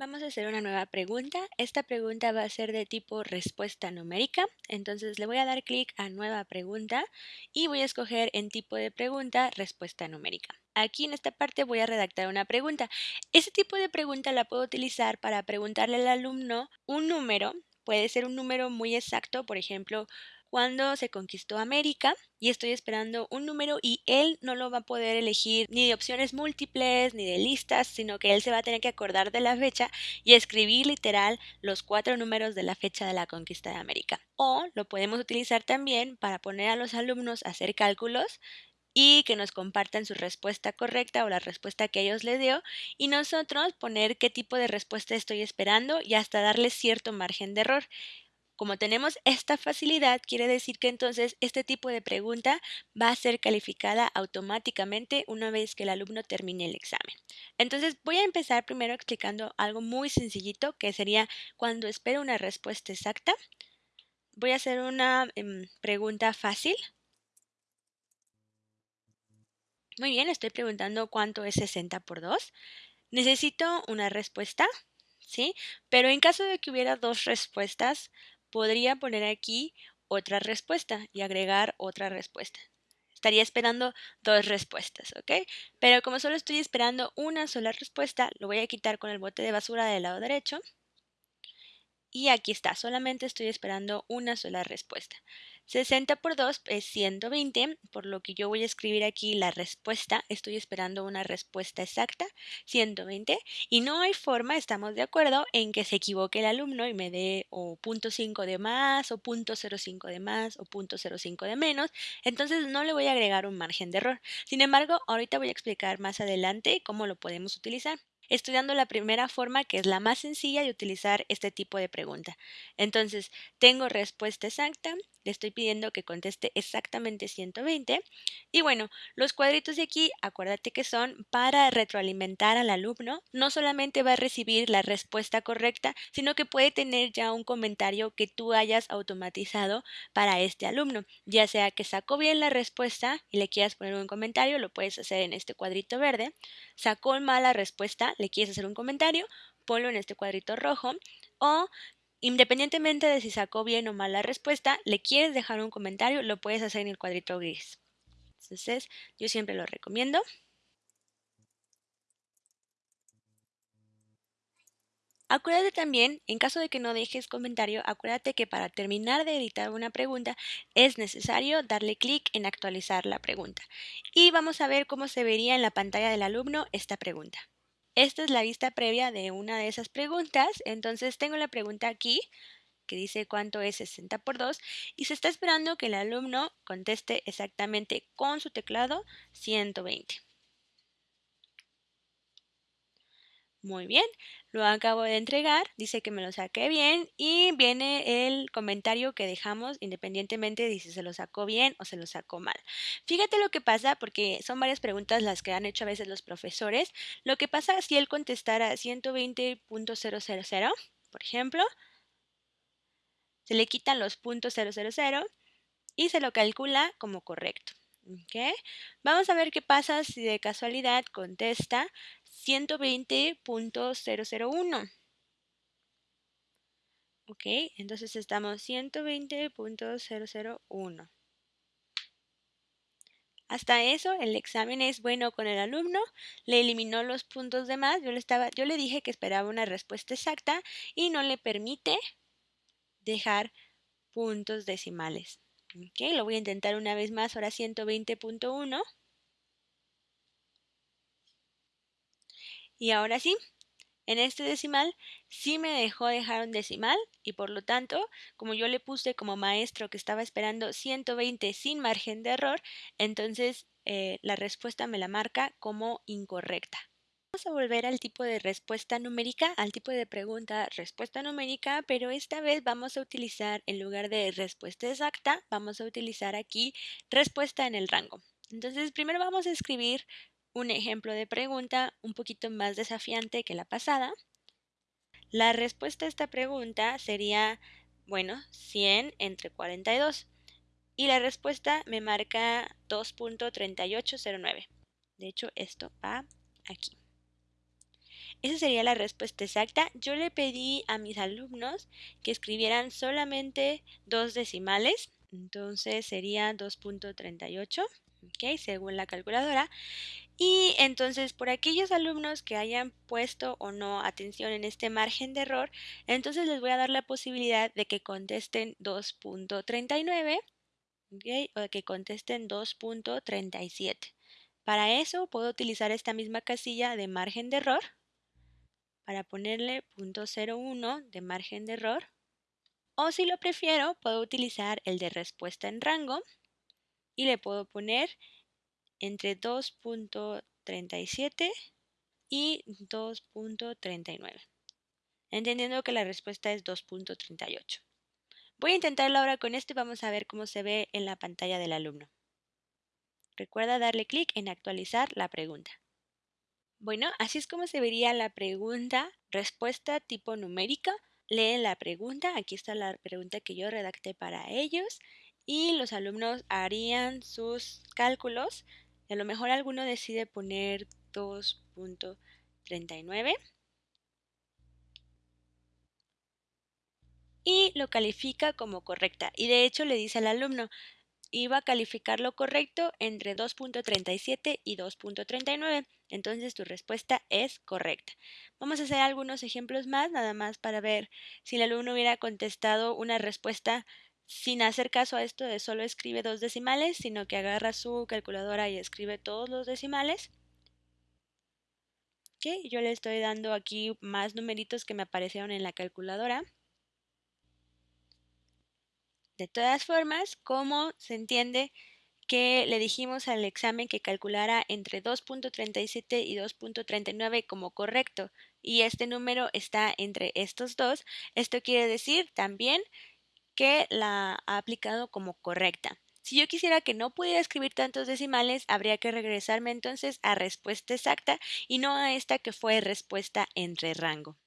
Vamos a hacer una nueva pregunta. Esta pregunta va a ser de tipo respuesta numérica. Entonces le voy a dar clic a nueva pregunta y voy a escoger en tipo de pregunta respuesta numérica. Aquí en esta parte voy a redactar una pregunta. Este tipo de pregunta la puedo utilizar para preguntarle al alumno un número. Puede ser un número muy exacto, por ejemplo, cuando se conquistó América y estoy esperando un número y él no lo va a poder elegir ni de opciones múltiples ni de listas, sino que él se va a tener que acordar de la fecha y escribir literal los cuatro números de la fecha de la conquista de América. O lo podemos utilizar también para poner a los alumnos a hacer cálculos y que nos compartan su respuesta correcta o la respuesta que ellos les dio y nosotros poner qué tipo de respuesta estoy esperando y hasta darles cierto margen de error. Como tenemos esta facilidad, quiere decir que entonces este tipo de pregunta va a ser calificada automáticamente una vez que el alumno termine el examen. Entonces voy a empezar primero explicando algo muy sencillito que sería cuando espero una respuesta exacta. Voy a hacer una em, pregunta fácil. Muy bien, estoy preguntando cuánto es 60 por 2. Necesito una respuesta, ¿sí? Pero en caso de que hubiera dos respuestas, podría poner aquí otra respuesta y agregar otra respuesta. Estaría esperando dos respuestas, ¿ok? Pero como solo estoy esperando una sola respuesta, lo voy a quitar con el bote de basura del lado derecho. Y aquí está, solamente estoy esperando una sola respuesta. 60 por 2 es 120, por lo que yo voy a escribir aquí la respuesta. Estoy esperando una respuesta exacta, 120, y no hay forma, estamos de acuerdo, en que se equivoque el alumno y me dé o punto .5 de más, o punto .05 de más, o punto .05 de menos. Entonces no le voy a agregar un margen de error. Sin embargo, ahorita voy a explicar más adelante cómo lo podemos utilizar estudiando la primera forma que es la más sencilla de utilizar este tipo de pregunta. Entonces, tengo respuesta exacta, le estoy pidiendo que conteste exactamente 120 y bueno, los cuadritos de aquí, acuérdate que son para retroalimentar al alumno, no solamente va a recibir la respuesta correcta, sino que puede tener ya un comentario que tú hayas automatizado para este alumno, ya sea que sacó bien la respuesta y le quieras poner un comentario, lo puedes hacer en este cuadrito verde, sacó mal la respuesta, le quieres hacer un comentario, ponlo en este cuadrito rojo. O independientemente de si sacó bien o mal la respuesta, le quieres dejar un comentario, lo puedes hacer en el cuadrito gris. Entonces, yo siempre lo recomiendo. Acuérdate también, en caso de que no dejes comentario, acuérdate que para terminar de editar una pregunta es necesario darle clic en actualizar la pregunta. Y vamos a ver cómo se vería en la pantalla del alumno esta pregunta. Esta es la vista previa de una de esas preguntas. Entonces tengo la pregunta aquí que dice cuánto es 60 por 2 y se está esperando que el alumno conteste exactamente con su teclado 120. Muy bien, lo acabo de entregar, dice que me lo saqué bien y viene el comentario que dejamos independientemente de si se lo sacó bien o se lo sacó mal. Fíjate lo que pasa porque son varias preguntas las que han hecho a veces los profesores. Lo que pasa si él contestara 120.000, por ejemplo, se le quitan los puntos .000 y se lo calcula como correcto. Vamos a ver qué pasa si de casualidad contesta 120.001. Ok, entonces estamos 120.001. Hasta eso, el examen es bueno con el alumno, le eliminó los puntos de más, yo le, estaba, yo le dije que esperaba una respuesta exacta y no le permite dejar puntos decimales. Ok, lo voy a intentar una vez más, ahora 120.1. Y ahora sí, en este decimal sí me dejó dejar un decimal y por lo tanto, como yo le puse como maestro que estaba esperando 120 sin margen de error, entonces eh, la respuesta me la marca como incorrecta. Vamos a volver al tipo de respuesta numérica, al tipo de pregunta respuesta numérica, pero esta vez vamos a utilizar en lugar de respuesta exacta, vamos a utilizar aquí respuesta en el rango. Entonces primero vamos a escribir un ejemplo de pregunta un poquito más desafiante que la pasada. La respuesta a esta pregunta sería, bueno, 100 entre 42. Y la respuesta me marca 2.3809. De hecho, esto va aquí. Esa sería la respuesta exacta. Yo le pedí a mis alumnos que escribieran solamente dos decimales, entonces sería 2.38, ¿ok? Según la calculadora. Y entonces por aquellos alumnos que hayan puesto o no atención en este margen de error, entonces les voy a dar la posibilidad de que contesten 2.39 ¿okay? o de que contesten 2.37. Para eso puedo utilizar esta misma casilla de margen de error para ponerle 0.01 de margen de error. O si lo prefiero, puedo utilizar el de respuesta en rango y le puedo poner entre 2.37 y 2.39, entendiendo que la respuesta es 2.38. Voy a intentarlo ahora con esto y vamos a ver cómo se ve en la pantalla del alumno. Recuerda darle clic en actualizar la pregunta. Bueno, así es como se vería la pregunta, respuesta tipo numérica. Leen la pregunta, aquí está la pregunta que yo redacté para ellos y los alumnos harían sus cálculos a lo mejor alguno decide poner 2.39 y lo califica como correcta. Y de hecho le dice al alumno, iba a calificar lo correcto entre 2.37 y 2.39. Entonces tu respuesta es correcta. Vamos a hacer algunos ejemplos más, nada más para ver si el alumno hubiera contestado una respuesta sin hacer caso a esto de solo escribe dos decimales, sino que agarra su calculadora y escribe todos los decimales. yo le estoy dando aquí más numeritos que me aparecieron en la calculadora. De todas formas, ¿cómo se entiende que le dijimos al examen que calculara entre 2.37 y 2.39 como correcto y este número está entre estos dos? Esto quiere decir también que la ha aplicado como correcta. Si yo quisiera que no pudiera escribir tantos decimales, habría que regresarme entonces a respuesta exacta y no a esta que fue respuesta entre rango.